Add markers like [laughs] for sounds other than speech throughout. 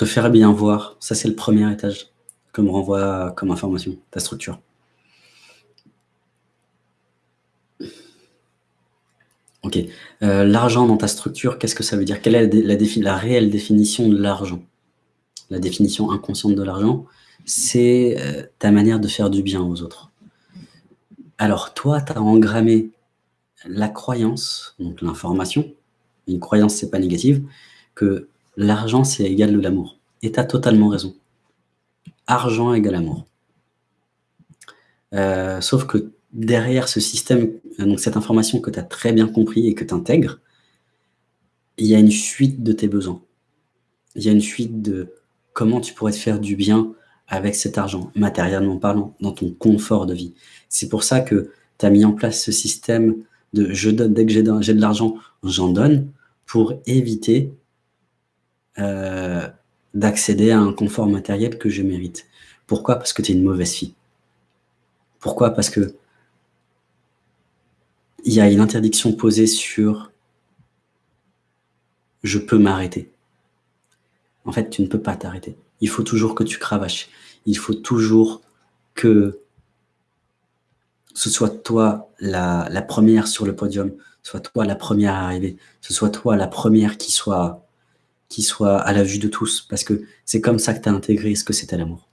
te faire bien voir, ça c'est le premier étage comme renvoie comme information, ta structure. Ok. Euh, l'argent dans ta structure, qu'est-ce que ça veut dire? Quelle est la, la réelle définition de l'argent? La définition inconsciente de l'argent, c'est euh, ta manière de faire du bien aux autres. Alors toi, tu as engrammé la croyance, donc l'information, une croyance c'est pas négative, que l'argent c'est égal de l'amour. Et tu as totalement raison. Argent égale amour. Euh, sauf que derrière ce système, donc cette information que tu as très bien compris et que tu intègres, il y a une fuite de tes besoins. Il y a une fuite de comment tu pourrais te faire du bien avec cet argent, matériellement parlant, dans ton confort de vie. C'est pour ça que tu as mis en place ce système de je donne, dès que j'ai de, l'argent, j'en donne, pour éviter euh, d'accéder à un confort matériel que je mérite. Pourquoi? Parce que tu es une mauvaise fille. Pourquoi? Parce que il y a une interdiction posée sur « je peux m'arrêter ». En fait, tu ne peux pas t'arrêter. Il faut toujours que tu cravaches. Il faut toujours que ce soit toi la, première sur le podium, soit toi la première à arriver, ce soit toi la première qui soit, qui soit à la vue de tous, parce que c'est comme ça que tu as intégré ce que c'était l'amour.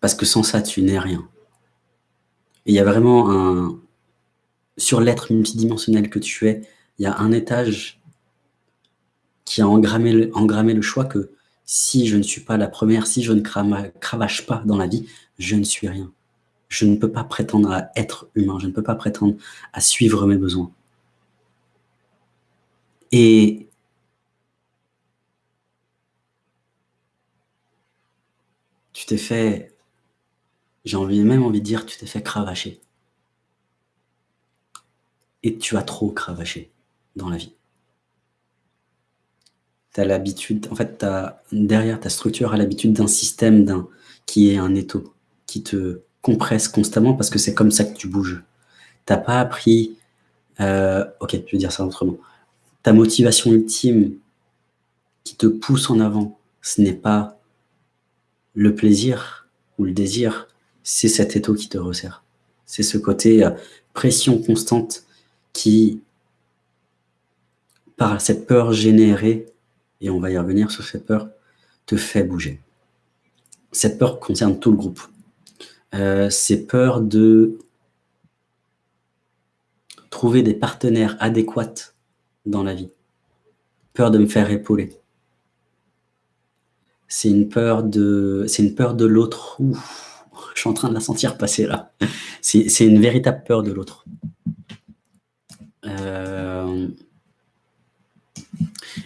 Parce que sans ça, tu n'es rien il y a vraiment un... Sur l'être multidimensionnel que tu es, il y a un étage qui a engrammé le, le choix que si je ne suis pas la première, si je ne cravache pas dans la vie, je ne suis rien. Je ne peux pas prétendre à être humain, je ne peux pas prétendre à suivre mes besoins. Et tu t'es fait j'ai envie, même envie de dire, tu t'es fait cravacher. Et tu as trop cravaché dans la vie. Tu as l'habitude, en fait, as, derrière ta structure, a l'habitude d'un système d'un qui est un étau, qui te compresse constamment parce que c'est comme ça que tu bouges. Tu n'as pas appris, euh, ok, je vais dire ça autrement, ta motivation ultime qui te pousse en avant, ce n'est pas le plaisir ou le désir, c'est cet étau qui te resserre. C'est ce côté euh, pression constante qui, par cette peur générée, et on va y revenir sur cette peur, te fait bouger. Cette peur concerne tout le groupe. Euh, c'est peur de trouver des partenaires adéquats dans la vie. Peur de me faire épauler. C'est une peur de, c'est une peur de l'autre. Je suis en train de la sentir passer là. C'est une véritable peur de l'autre. Euh,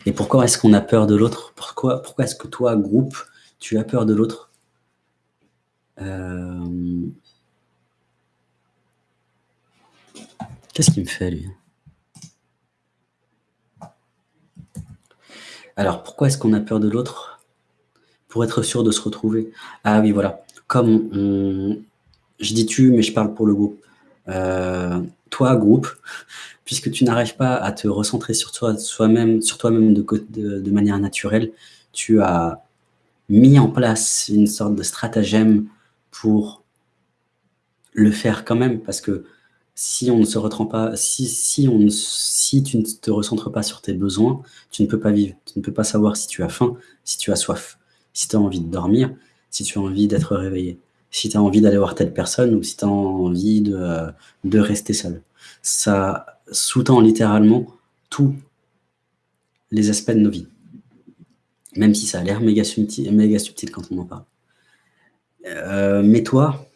et pourquoi est-ce qu'on a peur de l'autre? Pourquoi, pourquoi est-ce que toi, groupe, tu as peur de l'autre? Euh, Qu'est-ce qu'il me fait, lui? Alors, pourquoi est-ce qu'on a peur de l'autre Pour être sûr de se retrouver? Ah oui, voilà comme je dis tu, mais je parle pour le groupe, euh, toi, groupe, [laughs] puisque tu n'arrives pas à te recentrer sur toi-même sur toi-même de, de, manière naturelle, tu as mis en place une sorte de stratagème pour le faire quand même, parce que si on ne se pas, si, on, tu ne te recentres pas sur tes besoins, tu ne peux pas vivre, tu ne peux pas savoir si tu as faim, si tu as soif, si tu as envie de dormir, si tu as envie d'être réveillé, si tu as envie d'aller voir telle personne ou si tu as envie de, rester seul. Ça sous-tend littéralement tous les aspects de nos vies. Même si ça a l'air méga subtil, méga subtil quand on en parle. Euh, mais toi,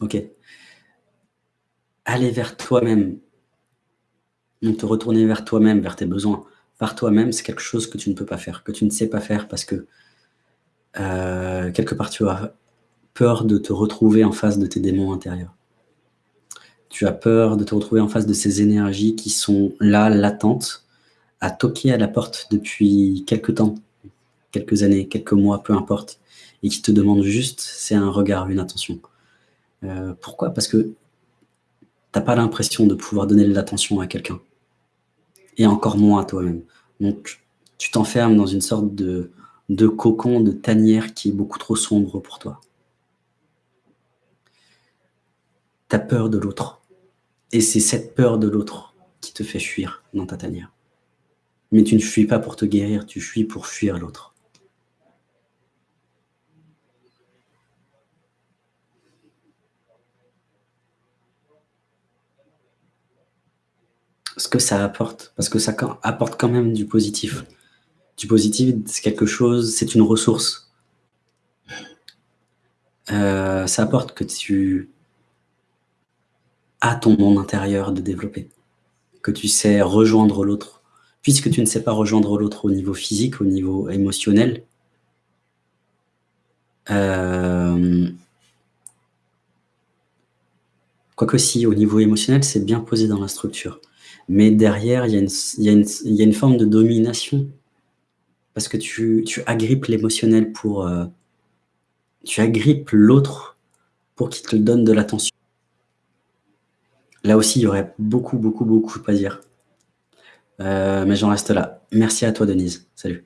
ok, aller vers toi-même, donc te retourner vers toi-même, vers tes besoins, par toi-même, c'est quelque chose que tu ne peux pas faire, que tu ne sais pas faire parce que euh, quelque part, tu as peur de te retrouver en face de tes démons intérieurs. Tu as peur de te retrouver en face de ces énergies qui sont là, latentes, à toquer à la porte depuis quelques temps, quelques années, quelques mois, peu importe, et qui te demandent juste, c'est un regard, une attention. Euh, pourquoi? Parce que tu n'as pas l'impression de pouvoir donner de l'attention à quelqu'un, et encore moins à toi-même. Donc tu t'enfermes dans une sorte de de cocon, de tanière qui est beaucoup trop sombre pour toi. Tu as peur de l'autre et c'est cette peur de l'autre qui te fait fuir dans ta tanière. Mais tu ne fuis pas pour te guérir, tu fuis pour fuir l'autre. Ce que ça apporte, parce que ça apporte quand même du positif. Du positif, c'est quelque chose, c'est une ressource. Heu, ça apporte que tu as ton monde intérieur de développer, que tu sais rejoindre l'autre. Puisque tu ne sais pas rejoindre l'autre au niveau physique, au niveau émotionnel hem quoique si, au niveau émotionnel, c'est bien posé dans la structure. Mais derrière, il y a une forme de domination. Parce que tu agrippes l'émotionnel pour, heu tu agrippes l'autre pour qu'il te donne de l'attention. Là aussi, il y aurait beaucoup, beaucoup, beaucoup à dire. Heu, mais j'en reste là. Merci à toi Denise. Salut.